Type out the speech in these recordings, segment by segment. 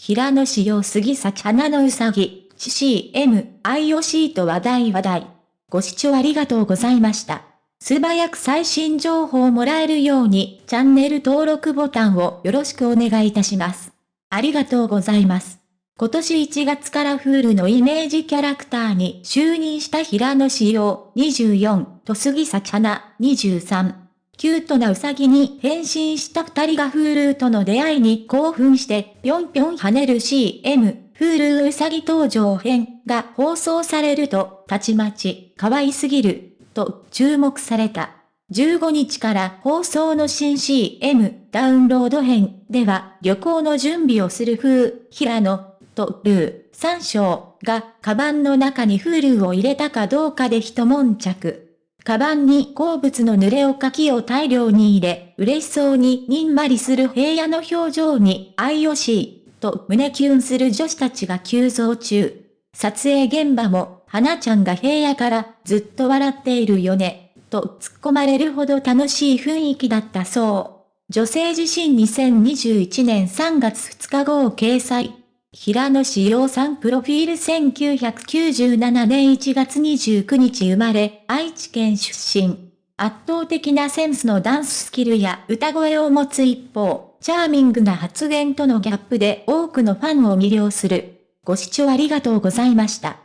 平野紫耀杉咲花のうさぎ、CCM、IOC と話題話題。ご視聴ありがとうございました。素早く最新情報をもらえるように、チャンネル登録ボタンをよろしくお願いいたします。ありがとうございます。今年1月からフールのイメージキャラクターに就任した平野志陽24と杉咲花23。キュートなウサギに変身した二人がフールーとの出会いに興奮してぴょんぴょん跳ねる CM、フールーウサギ登場編が放送されると、たちまち、可愛すぎる、と注目された。15日から放送の新 CM ダウンロード編では旅行の準備をする風、平野とルー、三章が、カバンの中にフールーを入れたかどうかで一悶着。カバンに好物の濡れおかきを大量に入れ、嬉しそうににんまりする平野の表情に、愛惜しい、と胸キュンする女子たちが急増中。撮影現場も、花ちゃんが平野からずっと笑っているよね、と突っ込まれるほど楽しい雰囲気だったそう。女性自身2021年3月2日号掲載。平野志陽さんプロフィール1997年1月29日生まれ、愛知県出身。圧倒的なセンスのダンススキルや歌声を持つ一方、チャーミングな発言とのギャップで多くのファンを魅了する。ご視聴ありがとうございました。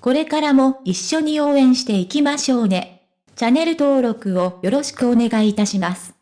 これからも一緒に応援していきましょうね。チャンネル登録をよろしくお願いいたします。